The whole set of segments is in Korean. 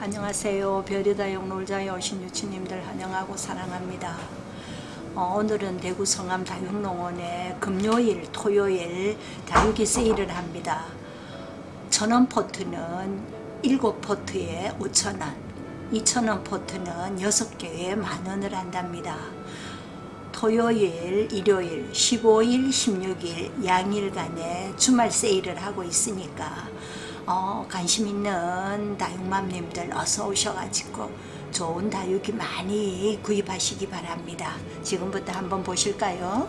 안녕하세요. 별이다용 놀자에 오신 유치님들 환영하고 사랑합니다. 어, 오늘은 대구 성암 다육농원에 금요일, 토요일 다육이 세일을 합니다. 천원 포트는 7포트에 5천원, 2천원 포트는 6개에 만원을 한답니다. 토요일, 일요일, 15일, 16일 양일간에 주말 세일을 하고 있으니까 어, 관심 있는 다육맘님들 어서 오셔가지고 좋은 다육이 많이 구입하시기 바랍니다. 지금부터 한번 보실까요?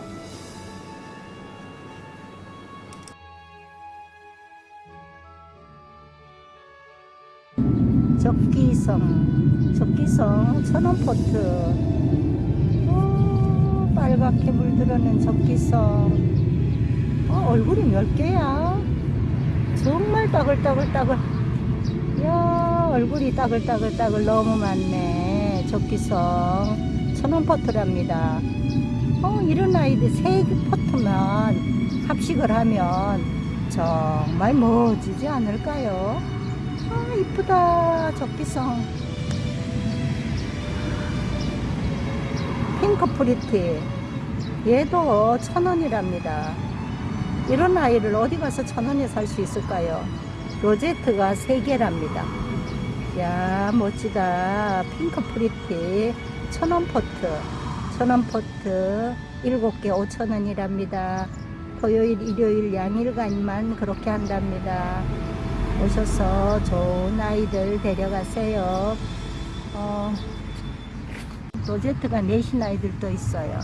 적기성, 적기성 천원포트 어, 빨갛게 물들어는 적기성 어, 얼굴이 몇 개야? 정말 따글따글따글. 야 얼굴이 따글따글따글 너무 많네. 적기성. 천원포트랍니다. 어 이런 아이들 세 포트만 합식을 하면 정말 멋지지 않을까요? 아 이쁘다 적기성. 핑크 프리티. 얘도 천원이랍니다 이런 아이를 어디 가서 천 원에 살 수 있을까요? 로제트가 3개랍니다. 야 멋지다. 핑크 프리티 천원 포트 천원 포트 7개 5천원이랍니다. 토요일 일요일 양일간만 그렇게 한답니다. 오셔서 좋은 아이들 데려가세요. 어, 로제트가 내신 아이들도 있어요.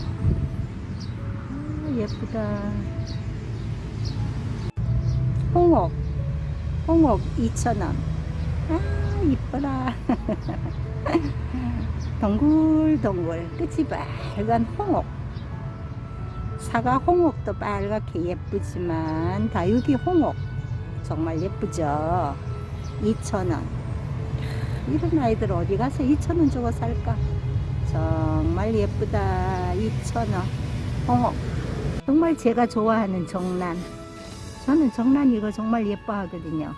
아, 예쁘다. 홍옥. 홍옥 2,000원 아 이뻐라. 동글동글 끝이 빨간 홍옥. 사과 홍옥도 빨갛게 예쁘지만 다육이 홍옥. 정말 예쁘죠? 2,000원 이런 아이들 어디 가서 2,000원 주고 살까? 정말 예쁘다. 2,000원 홍옥. 정말 제가 좋아하는 정란 저는 정란 이거 정말 예뻐 하거든요.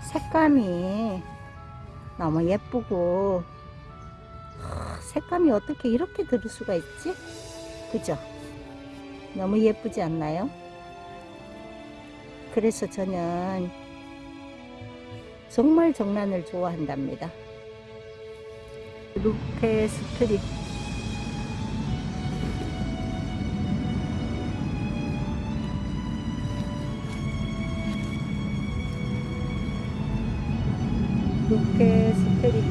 색감이 너무 예쁘고 색감이 어떻게 이렇게 들을 수가 있지? 그죠? 너무 예쁘지 않나요? 그래서 저는 정말 정란을 좋아한답니다. 루페 스트릿 루페 스트릿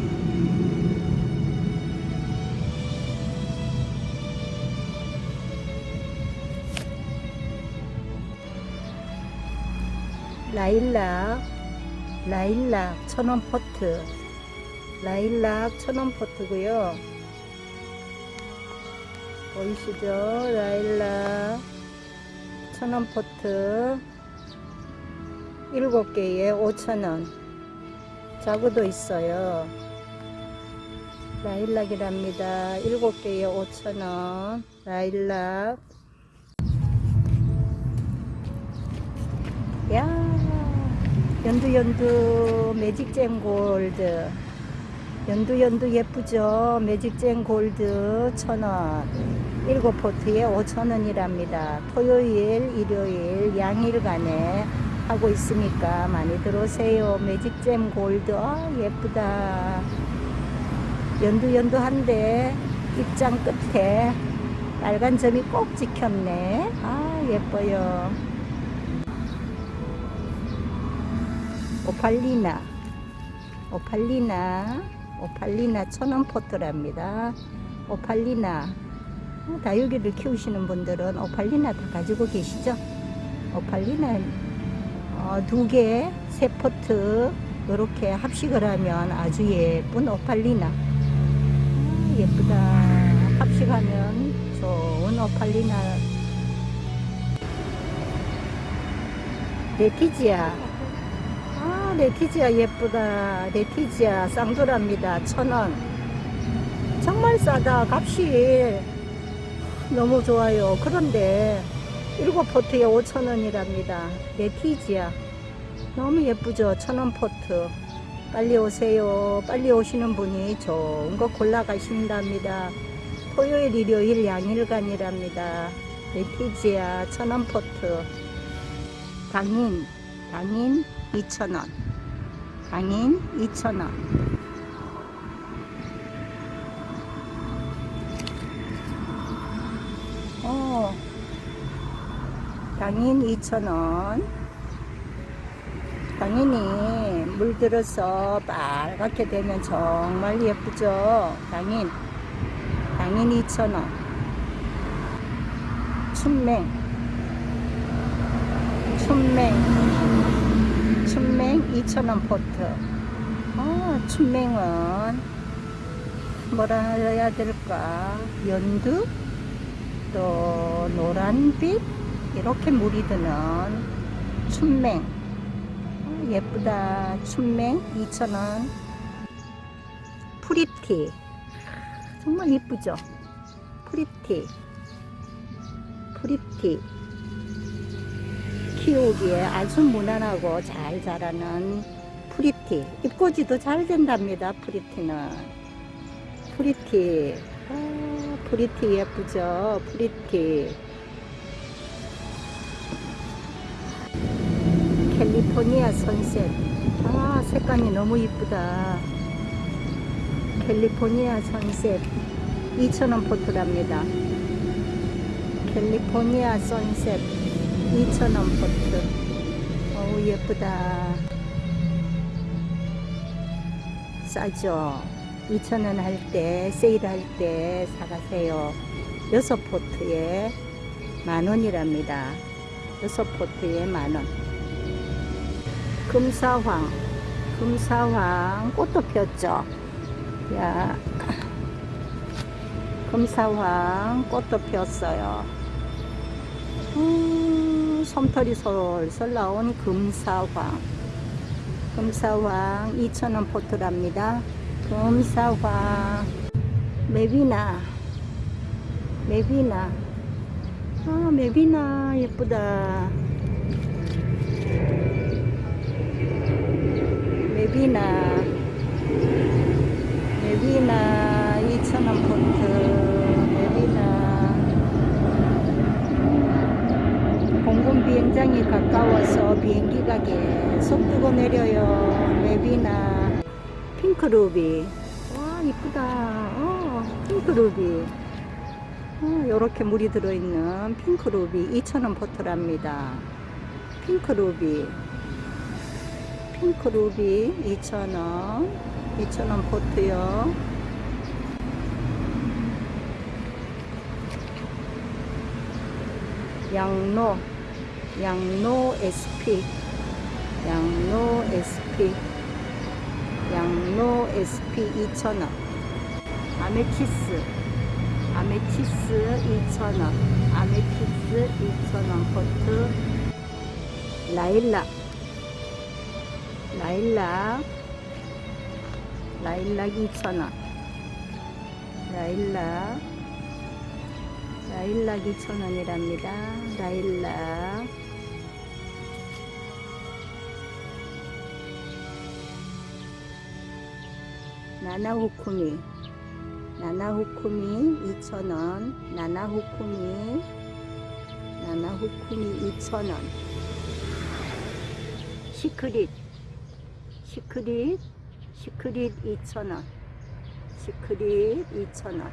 라일락 라일락 천원 포트. 라일락 천원 포트고요. 보이시죠? 라일락 천원 포트. 7개에 5천원 자구도 있어요. 라일락이랍니다. 7개에 5천원. 라일락. 야 연두연두. 매직잼 골드. 연두연두 예쁘죠? 매직잼 골드 천원. 7포트에 5천원이랍니다. 토요일 일요일 양일간에 하고 있으니까 많이 들어오세요. 매직잼 골드. 아 예쁘다. 연두연두한데 입장 끝에 빨간 점이 꼭 찍혔네. 아 예뻐요. 오팔리나. 오팔리나. 오팔리나 천원 포트랍니다. 오팔리나. 어, 다육이를 키우시는 분들은 오팔리나 다 가지고 계시죠? 오팔리나 어, 두 개, 세 포트 이렇게 합식을 하면 아주 예쁜 오팔리나. 아, 예쁘다. 합식하면 좋은 오팔리나. 레티지아. 아 레티지아 예쁘다. 레티지아 쌍두랍니다. 천원. 정말 싸다. 값이 너무 좋아요. 그런데 7포트에 5천원이랍니다 레티지아 너무 예쁘죠 천원 포트 빨리 오세요. 빨리 오시는 분이 좋은 거 골라 가신답니다. 토요일, 일요일 양일간이랍니다. 레티지아 천원 포트 당인, 당인 2,000원. 당인 2,000원. 어, 당인 2,000원. 당연히 물들어서 빨갛게 되면 정말 예쁘죠. 당인. 당인 2,000원. 춘맹. 춘맹. 춘맹 2,000원 포트. 아, 춘맹은 뭐라 해야 될까? 연두? 또 노란빛? 이렇게 물이 드는 춘맹. 아, 예쁘다. 춘맹 2,000원. 프리티. 정말 예쁘죠? 프리티. 프리티. 키우기에 아주 무난하고 잘 자라는 프리티. 잎꽂이도 잘 된답니다. 프리티는. 프리티. 아, 프리티 예쁘죠? 프리티. 캘리포니아 선셋. 아, 색감이 너무 이쁘다. 캘리포니아 선셋. 2,000원 포트랍니다. 캘리포니아 선셋. 2,000원 포트. 어우, 예쁘다. 싸죠? 2,000원 할 때, 세일 할 때 사가세요. 여섯 포트에 만 원이랍니다. 여섯 포트에 만 원. 금사황. 금사황. 꽃도 폈죠? 야. 금사황. 꽃도 폈어요. 음, 솜털이 솔솔 나온 금사황. 금사황 2,000원 포트랍니다. 금사황. 메비나. 메비나. 아, 메비나 예쁘다. 메비나. 메비나 2,000원 포트. 메비나. 공군 비행장이 가까워서 비행기가 계속 뜨고 내려요. 메비나. 핑크루비. 와, 이쁘다. 어, 핑크루비. 어, 요렇게 물이 들어있는 핑크루비 2,000원 포트랍니다. 핑크루비. 핑크 루비 2,000원. 2,000원 포트요. 양로. 양로 SP. 양로 SP. 양로 SP 2,000원. 아메티스. 아메티스 2,000원. 아메티스 2,000원 포트. 라일락. 라일락. 라일락 2,000원. 라일락. 라일락 2,000원이랍니다. 라일락. 나나후쿠미. 나나후쿠미 2,000원. 나나후쿠미. 나나후쿠미 2,000원. 시크릿. 시크릿. 시크릿 2,000원. 시크릿 2,000원.